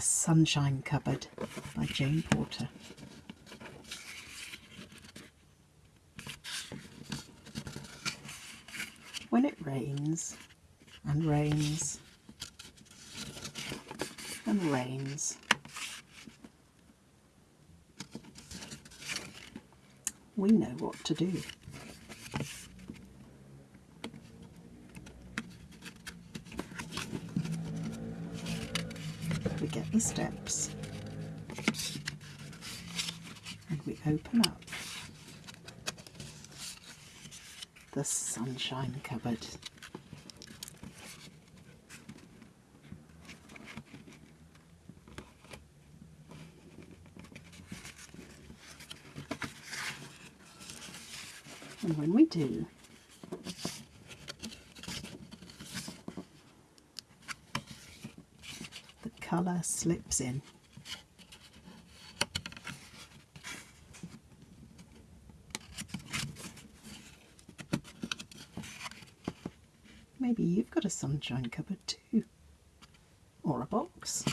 Sunshine Cupboard by Jane Porter. When it rains and rains and rains, we know what to do. We get the steps and we open up the sunshine cupboard. And when we do, colour slips in. Maybe you've got a sunshine cupboard too, or a box.